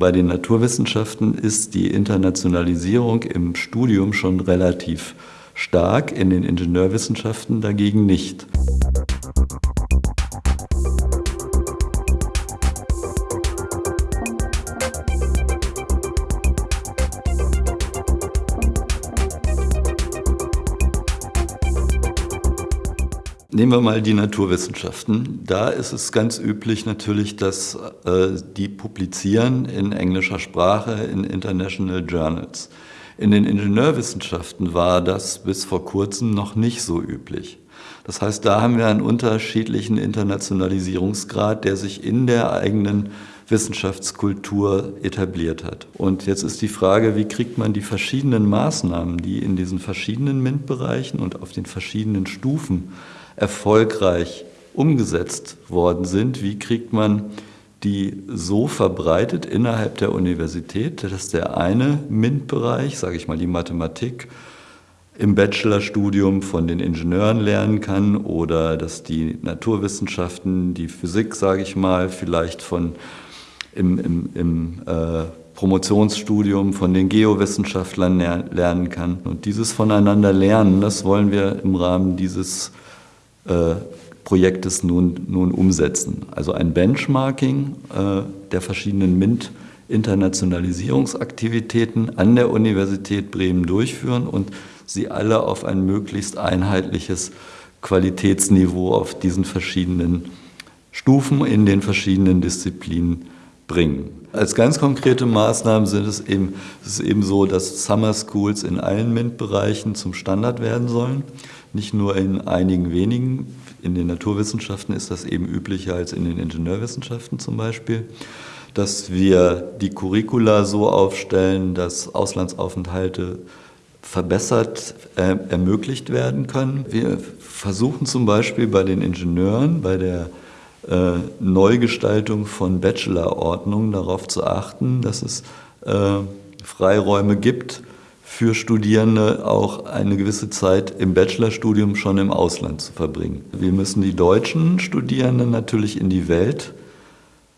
Bei den Naturwissenschaften ist die Internationalisierung im Studium schon relativ stark, in den Ingenieurwissenschaften dagegen nicht. Nehmen wir mal die Naturwissenschaften. Da ist es ganz üblich natürlich, dass äh, die publizieren in englischer Sprache in International Journals. In den Ingenieurwissenschaften war das bis vor kurzem noch nicht so üblich. Das heißt, da haben wir einen unterschiedlichen Internationalisierungsgrad, der sich in der eigenen Wissenschaftskultur etabliert hat. Und jetzt ist die Frage, wie kriegt man die verschiedenen Maßnahmen, die in diesen verschiedenen MINT-Bereichen und auf den verschiedenen Stufen erfolgreich umgesetzt worden sind, wie kriegt man die so verbreitet innerhalb der Universität, dass der eine MINT-Bereich, sage ich mal die Mathematik, im Bachelorstudium von den Ingenieuren lernen kann oder dass die Naturwissenschaften, die Physik, sage ich mal, vielleicht von im, im, im äh, Promotionsstudium von den Geowissenschaftlern lernen kann. Und dieses voneinander lernen, das wollen wir im Rahmen dieses äh, Projektes nun, nun umsetzen. Also ein Benchmarking äh, der verschiedenen MINT-Internationalisierungsaktivitäten an der Universität Bremen durchführen und sie alle auf ein möglichst einheitliches Qualitätsniveau auf diesen verschiedenen Stufen in den verschiedenen Disziplinen bringen. Als ganz konkrete Maßnahmen sind es eben, es ist eben so, dass Summer Schools in allen MINT-Bereichen zum Standard werden sollen nicht nur in einigen wenigen. In den Naturwissenschaften ist das eben üblicher als in den Ingenieurwissenschaften zum Beispiel, dass wir die Curricula so aufstellen, dass Auslandsaufenthalte verbessert äh, ermöglicht werden können. Wir versuchen zum Beispiel bei den Ingenieuren, bei der äh, Neugestaltung von Bachelorordnungen darauf zu achten, dass es äh, Freiräume gibt, für Studierende auch eine gewisse Zeit im Bachelorstudium schon im Ausland zu verbringen. Wir müssen die deutschen Studierenden natürlich in die Welt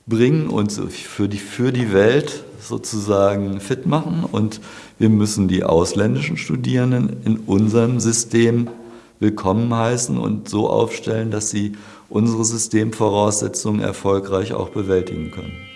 bringen und für die, für die Welt sozusagen fit machen und wir müssen die ausländischen Studierenden in unserem System willkommen heißen und so aufstellen, dass sie unsere Systemvoraussetzungen erfolgreich auch bewältigen können.